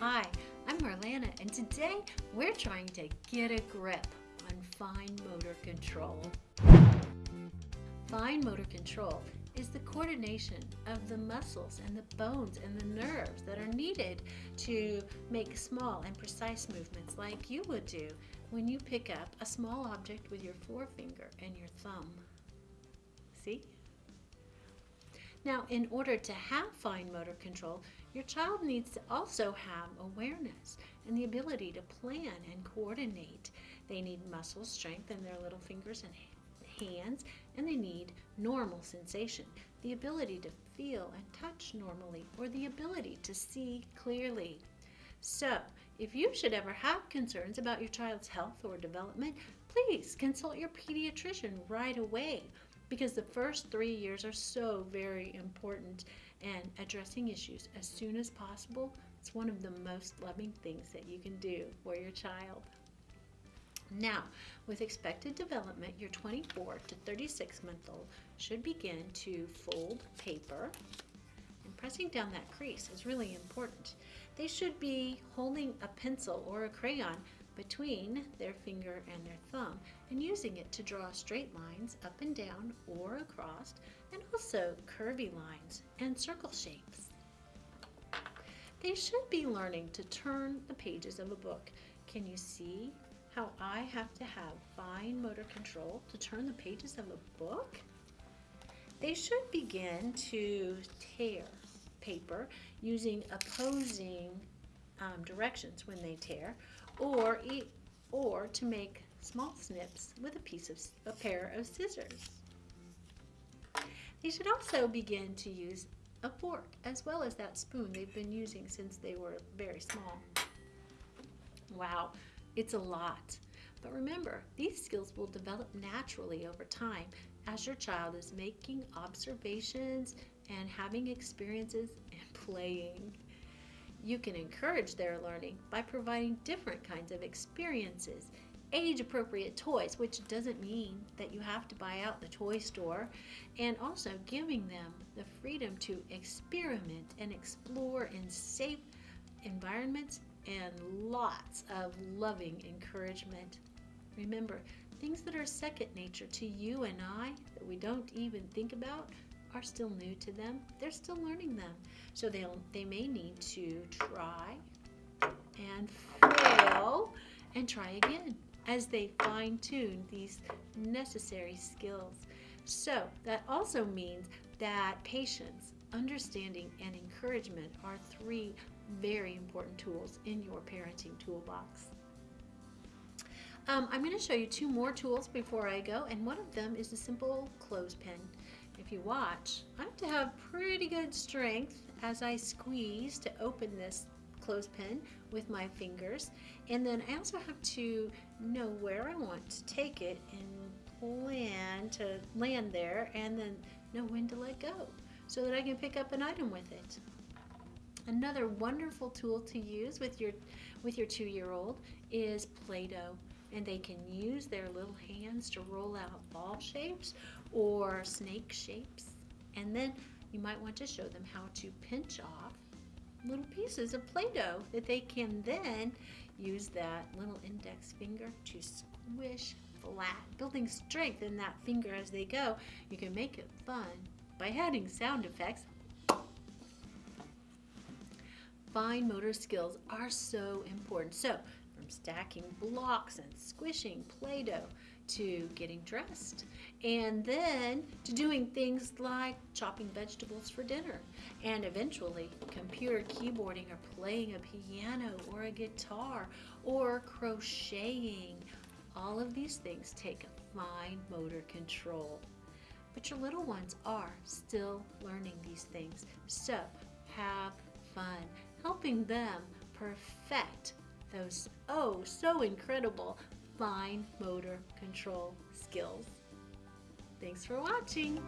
Hi, I'm Marlana, and today we're trying to get a grip on fine motor control. Fine motor control is the coordination of the muscles and the bones and the nerves that are needed to make small and precise movements like you would do when you pick up a small object with your forefinger and your thumb. See? Now, in order to have fine motor control, your child needs to also have awareness and the ability to plan and coordinate. They need muscle strength in their little fingers and hands, and they need normal sensation, the ability to feel and touch normally, or the ability to see clearly. So, if you should ever have concerns about your child's health or development, please consult your pediatrician right away because the first three years are so very important and addressing issues as soon as possible it's one of the most loving things that you can do for your child. Now, with expected development, your 24 to 36 month old should begin to fold paper and pressing down that crease is really important. They should be holding a pencil or a crayon between their finger and their thumb and using it to draw straight lines up and down or across and also curvy lines and circle shapes. They should be learning to turn the pages of a book. Can you see how I have to have fine motor control to turn the pages of a book? They should begin to tear paper using opposing um, directions when they tear or, eat, or to make small snips with a piece of a pair of scissors. They should also begin to use a fork as well as that spoon they've been using since they were very small. Wow, it's a lot. But remember, these skills will develop naturally over time as your child is making observations and having experiences and playing. You can encourage their learning by providing different kinds of experiences, age appropriate toys, which doesn't mean that you have to buy out the toy store, and also giving them the freedom to experiment and explore in safe environments and lots of loving encouragement. Remember, things that are second nature to you and I that we don't even think about are still new to them. They're still learning them. So they'll they may need to try and fail and try again as they fine tune these necessary skills. So that also means that patience, understanding, and encouragement are three very important tools in your parenting toolbox. Um, I'm going to show you two more tools before I go, and one of them is a simple clothespin if you watch, I have to have pretty good strength as I squeeze to open this clothespin with my fingers. And then I also have to know where I want to take it and land to land there and then know when to let go so that I can pick up an item with it. Another wonderful tool to use with your with your two-year-old is Play-Doh and they can use their little hands to roll out ball shapes or snake shapes. And then you might want to show them how to pinch off little pieces of Play-Doh that they can then use that little index finger to squish flat, building strength in that finger as they go. You can make it fun by adding sound effects. Fine motor skills are so important. So stacking blocks and squishing Play-Doh to getting dressed and then to doing things like chopping vegetables for dinner and eventually computer keyboarding or playing a piano or a guitar or crocheting. All of these things take fine motor control. But your little ones are still learning these things. So have fun helping them perfect those oh so incredible fine motor control skills. Thanks for watching.